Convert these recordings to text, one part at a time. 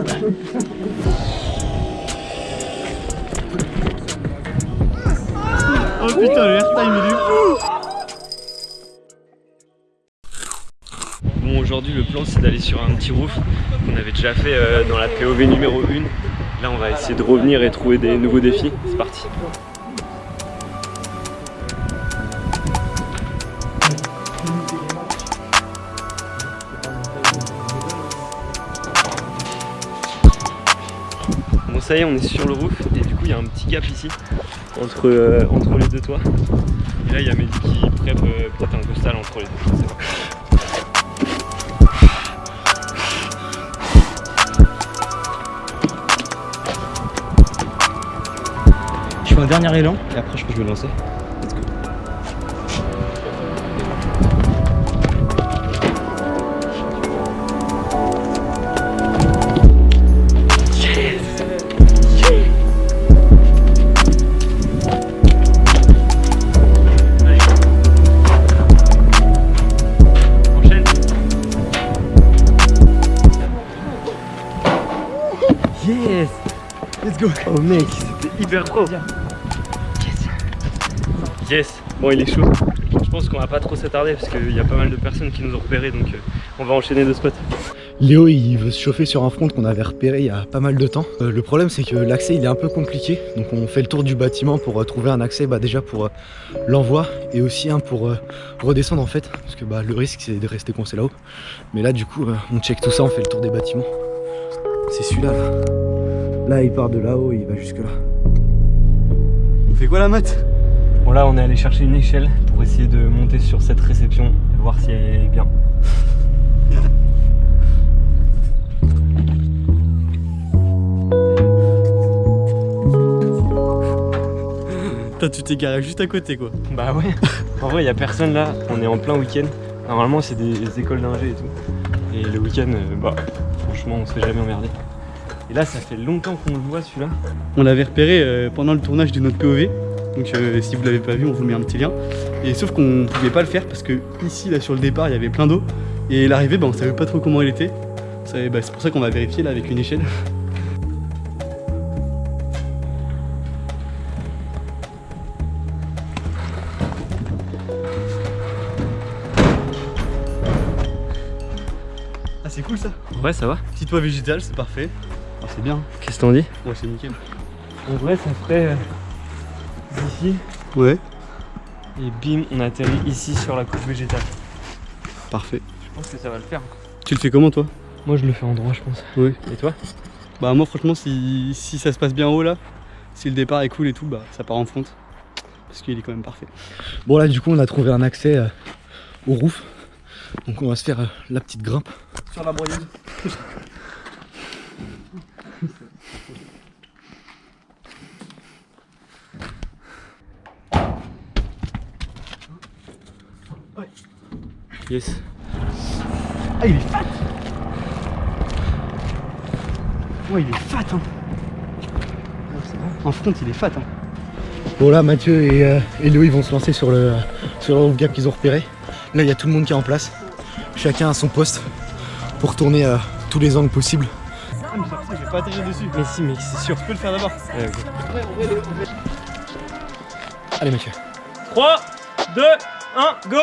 Oh putain, le airtime il est fou. Bon aujourd'hui le plan c'est d'aller sur un petit roof qu'on avait déjà fait euh, dans la POV numéro 1 Là on va essayer de revenir et trouver des nouveaux défis, c'est parti ça y est on est sur le roof et du coup il y a un petit gap ici entre, euh, entre les deux toits et là il y a Mehdi qui prépare peut-être un costal entre les deux je. Je fais un dernier élan et après je que je vais me lancer. Let's go Oh mec, c'était hyper pro Yes Yes Bon il est chaud. Je pense qu'on va pas trop s'attarder parce qu'il y a pas mal de personnes qui nous ont repérés donc euh, on va enchaîner deux spots. Léo il veut se chauffer sur un front qu'on avait repéré il y a pas mal de temps. Euh, le problème c'est que l'accès il est un peu compliqué donc on fait le tour du bâtiment pour euh, trouver un accès bah, déjà pour euh, l'envoi et aussi un pour euh, redescendre en fait parce que bah, le risque c'est de rester coincé là-haut. Mais là du coup euh, on check tout ça, on fait le tour des bâtiments. C'est celui-là là. Là il part de là-haut il va jusque là. On fait quoi la mat Bon là on est allé chercher une échelle pour essayer de monter sur cette réception et voir si elle est bien. Putain tu t'es garé juste à côté quoi. Bah ouais En vrai il y a personne là, on est en plein week-end. Normalement c'est des écoles d'ingé et tout. Et le week-end, euh, bah franchement on se fait jamais emmerder. Et là ça fait longtemps qu'on le voit celui-là. On l'avait repéré euh, pendant le tournage de notre POV. Donc euh, si vous l'avez pas vu, on vous met un petit lien. Et sauf qu'on pouvait pas le faire parce que ici là sur le départ il y avait plein d'eau. Et l'arrivée bah, on savait pas trop comment elle était. C'est bah, c'est pour ça qu'on va vérifier là avec une échelle. Ah c'est cool ça Ouais ça va Petit toit végétal c'est parfait. C'est bien. Qu'est-ce que t'en dis Ouais c'est nickel. En vrai ça ferait euh, d'ici Ouais. et bim on atterrit ici sur la couche végétale. Parfait. Je pense que ça va le faire. Tu le fais comment toi Moi je le fais en droit je pense. Oui. Et toi Bah moi franchement si, si ça se passe bien haut là, si le départ est cool et tout, bah ça part en front. Parce qu'il est quand même parfait. Bon là du coup on a trouvé un accès euh, au roof. Donc on va se faire euh, la petite grimpe. Sur la broyeuse. Yes. Ah il est fat Ouais il est fat hein En front il est fat hein Bon là Mathieu et, euh, et Léo ils vont se lancer sur le, sur le gap qu'ils ont repéré. Là il y a tout le monde qui est en place. Chacun à son poste pour tourner à tous les angles possibles. Vais pas atterrir dessus. Mais si mec c'est sûr. Tu peux le faire d'abord. Allez Mathieu. 3, 2, 1, go.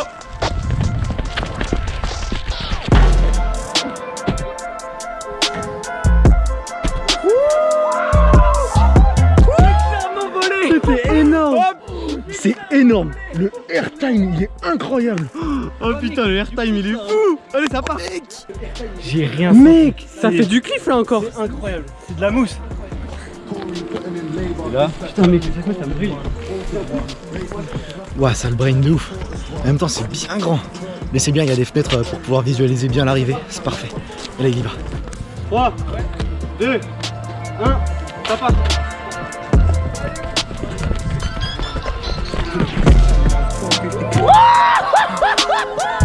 C'était énorme. C'est énorme. Le airtime il est incroyable. Oh putain le airtime il est fou Allez ça part. J'ai rien Mec. Ça fait du cliff là encore. C'est incroyable. C'est de la mousse. Putain mec chaque fois ça me brille. Ouah ça le brain de ouf. En même temps c'est bien grand. Mais c'est bien il y a des fenêtres euh, pour pouvoir visualiser bien l'arrivée. C'est parfait. Et là il y va. 3, 2, 1, ça part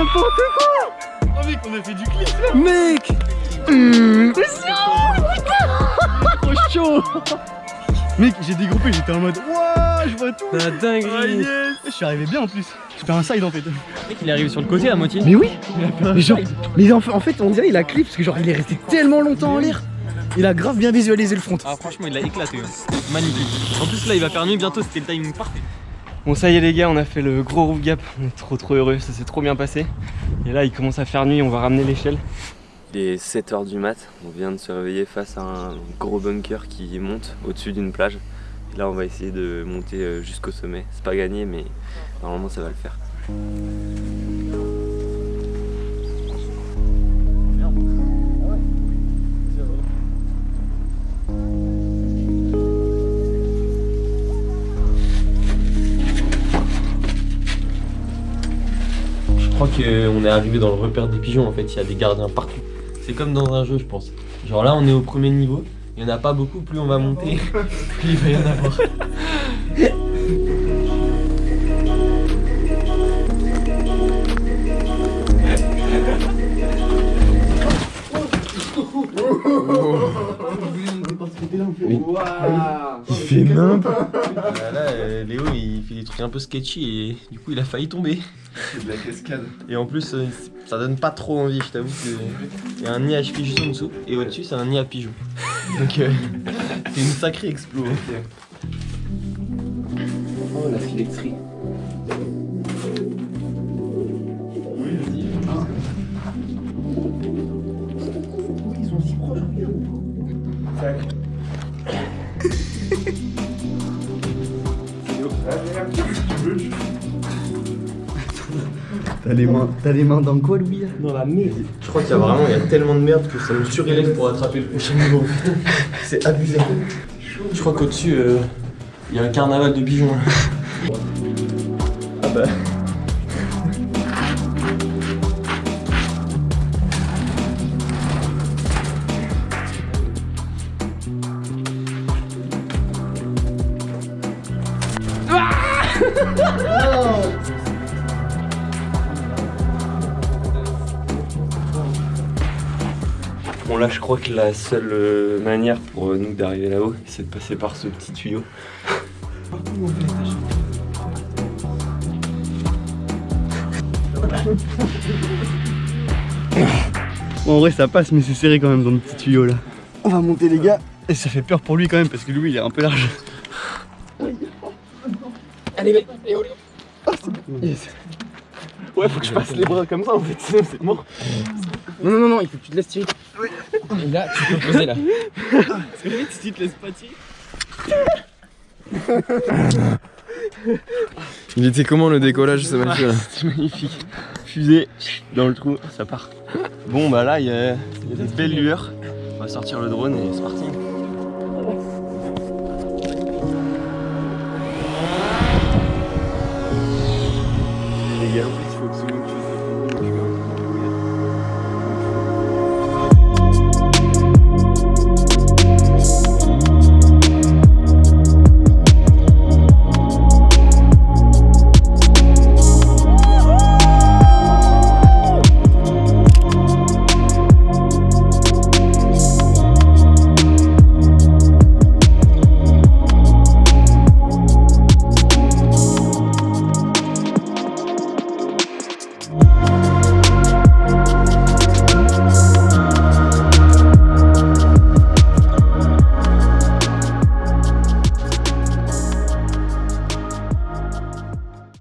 n'importe quoi Oh mec on a fait du cliff là Mec Trop chaud Mec, j'ai dégroupé, j'étais en mode Wouah, je vois tout. La Ah, dinguerie yes. Je suis arrivé bien en plus. Je fais un side en fait. Mec, il est arrivé sur le côté à moitié. Mais oui Il a fait un Mais genre, mais en fait, en fait, on dirait il a clip parce que genre il est resté tellement longtemps en l'air. Il a grave bien visualisé le front. Ah franchement il l'a éclaté hein. Magnifique En plus là il va faire nuit bientôt c'était le timing parfait Bon ça y est les gars on a fait le gros roof gap On est trop trop heureux ça s'est trop bien passé Et là il commence à faire nuit on va ramener l'échelle Il est 7h du mat, on vient de se réveiller face à un gros bunker qui monte au-dessus d'une plage. Et là on va essayer de monter euh, jusqu'au sommet. C'est pas gagné mais normalement ça va le faire. Qu'on est arrivé dans le repère des pigeons en fait, il y a des gardiens partout. C'est comme dans un jeu je pense. Genre là on est au premier niveau, il n'y en a pas beaucoup, plus on va monter, plus il va y en avoir. Il fait nimp. Là, là, euh, Léo il fait des trucs un peu sketchy et du coup il a failli tomber. C'est de la cascade. Et en plus euh, ça donne pas trop envie, je t'avoue que il y a un nid à cheville juste en dessous et au-dessus c'est un nid à pigeons. Donc euh, c'est une sacrée explo. Oh la filecterie. T'as les mains, t'as les mains dans quoi, Louis? Dans la merde. Je crois qu'il y a vraiment il y a tellement de merde que ça me surélève pour attraper le prochain niveau. C'est abusé. Je crois qu'au-dessus, euh, il y a un carnaval de pigeons. là. Ah bah. Bon là je crois que la seule euh, manière pour euh, nous d'arriver là-haut c'est de passer par ce petit tuyau Bon, en vrai, ça passe, mais c'est serré quand même dans le petit tuyau là. On va monter, les gars. Et ça fait peur pour lui quand même, parce que Louis il est un peu large. Allez Yes. Ouais faut que je passe les bras comme ça en fait sinon c'est mort Non, non, non, non, il faut que tu te laisses tirer. Et là tu peux poser là. Parce que limite, si tu te laisses pas tirer. Il était comment le décollage ce match là C'est magnifique. Fusée dans le trou ça part. Bon bah là il y a, y a des belles lueurs. On va sortir le drone et c'est parti